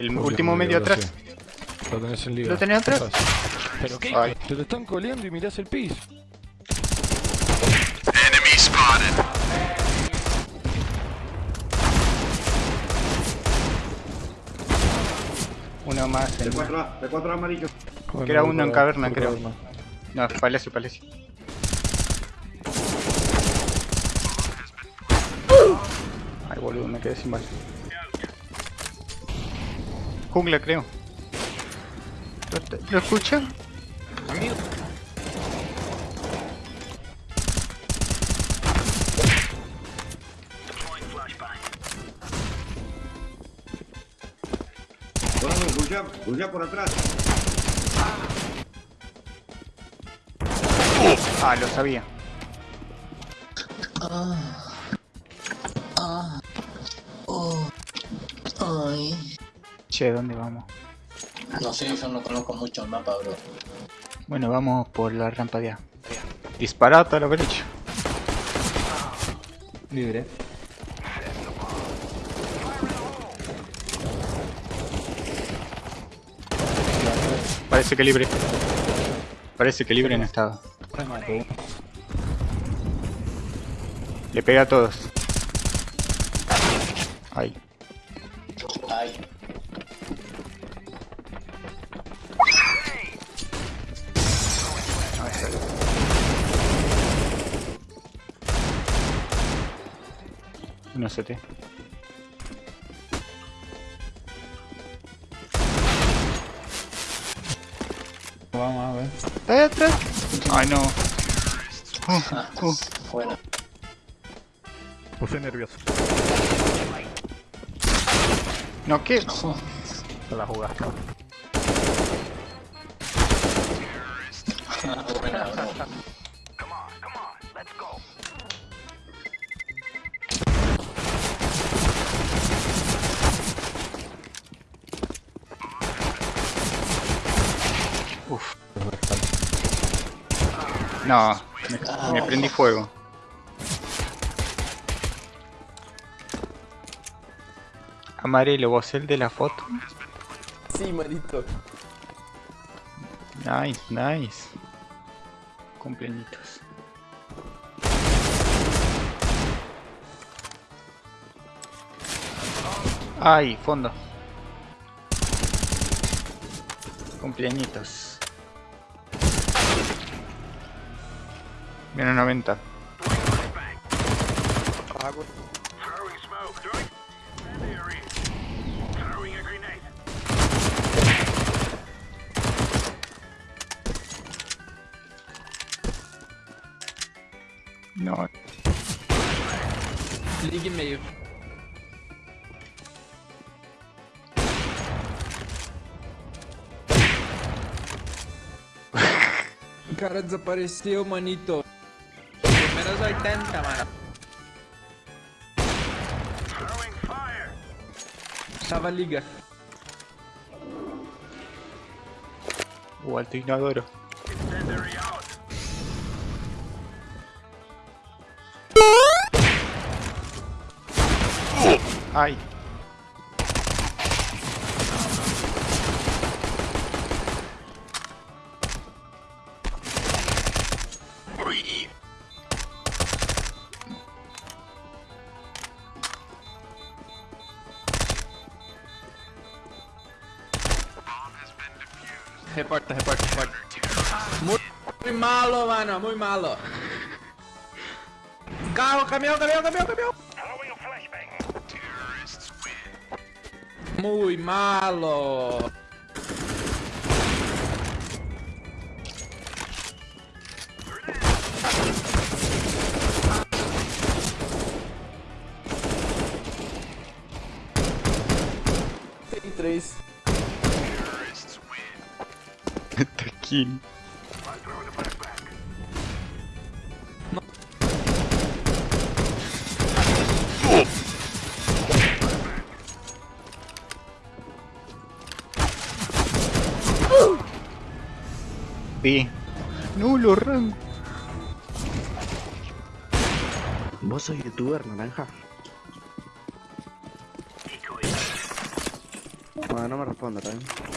El último medio atrás. Lo tenés en liga. ¿Lo tenés atrás? ¿Pero qué? Ay. Te lo están coleando y mirás el piso. Enemy spotted. Uno más. En... P4A, P4A amarillo. Que era uno en caverna, creo. caverna. No, palacio, palacio. Ay, boludo, me quedé sin balas. Jungla, creo. ¿Lo, lo escuchan? Vamos, bulla, bulla por atrás. Ah, lo sabía. Ay. Che, ¿dónde vamos? No sé, yo no conozco mucho el mapa, bro. Bueno, vamos por la rampa de A. Disparate a la derecha. Libre. Parece que libre. Parece que libre no estaba. Le pega a todos. Uno CT. Vamos a ver. ¿Está ahí atrás? Ay, no. Uh, uh. Bueno. Puse nervioso. No, ¿qué? Se la jugaste. No, me, me prendí fuego. Amarelo, vos el de la foto. Sí, manito. Nice, nice. Cumpleañitos. Ay, fondo. Cumpleañitos. Menos 90. No, Liga e meio. O cara desapareceu, manito. 80, mano. Tava liga. o alto. Ay. Reporta, reporta, reporta. Muy malo, mano, muy malo. Carro, caminhão, caminhão, caminhão, caminhão. Muy malo. Tem três. Taquini. B. No, lo rango. Vos sos youtuber, naranja. Bueno, no me responda también.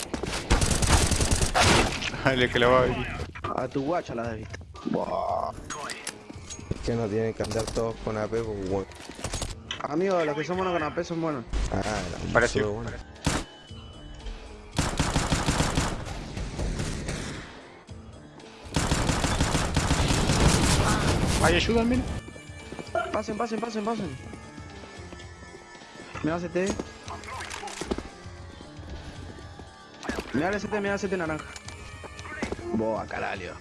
Dale que la va a. A tu guacha la has visto. Que no tienen que andar todos con AP, pues bueno. Amigos, los que somos con AP son buenos. Ah, la Parecido. bueno. Ay, ayúdame. Pasen, pasen, pasen, pasen. Me da CT. Me da el CT, me da el CT naranja. Boa, caralho.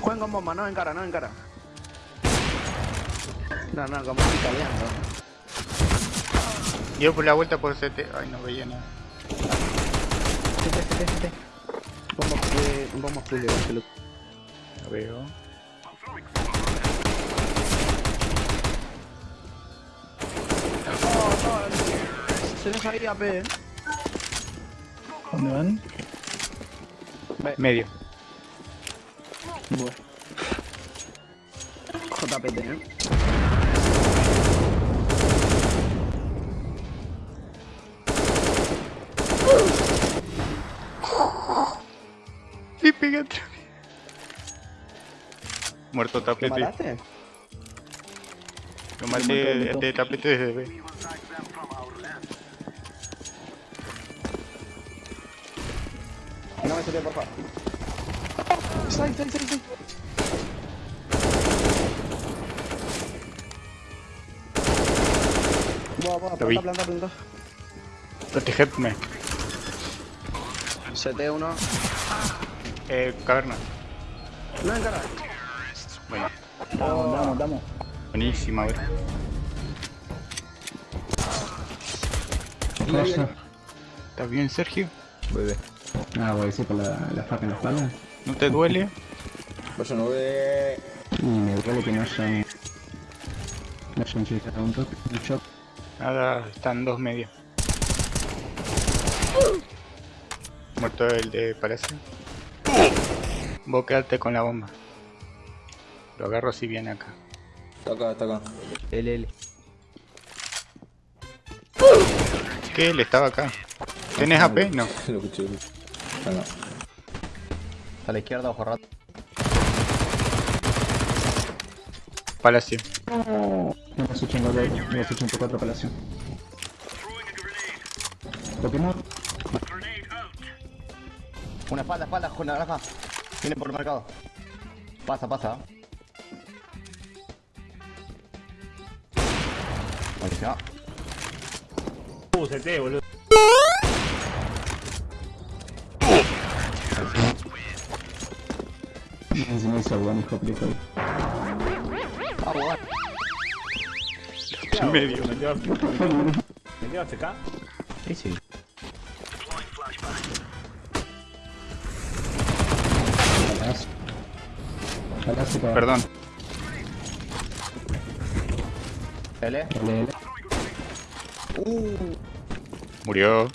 Jueguen con bomba, no en cara, no en cara. No, no, como estoy caliando. Dio por la vuelta por CT. Ay, no veía nada. CT, CT, CT. Bomba, bomba. La veo. Se nos ahí AP. ¿Dónde van? Medio. Bueno. JPT, eh. Y. Muerto ¿Qué tapete. mataste? Lo maté este tapete desde B. No me CT, por favor. Side, side, side, side. Buah, buah, planta, planta, planta. Protegedme. CT1. Eh, caverna. No en cara. Bueno, Damos, damos, damos. buenísima, bro. ¿Estás bien, Sergio? Bebé. Ah, voy a decir por la, la faca en la espalda. ¿No te duele? Pues no ve... Y me duele que no hayan. No hayan a un toque, un shot. Nada, están dos medios. Muerto el de Palacio. Vos quedate con la bomba. Lo agarro si viene acá. Está acá, está acá. L, L. ¿Qué? Él estaba acá. ¿Tenés AP? No. Lo escuché. No. A la izquierda, ojo rato. Palacio. Menos 89, menos 84 palacio. Pokémon. Una espalda, espalda, con naranja. Viene por el mercado. Pasa, pasa. Buenísima. Encima hizo buen hijo En medio. Sí, sí. Palacio. Palacio para. Perdón. L. LL. Murió.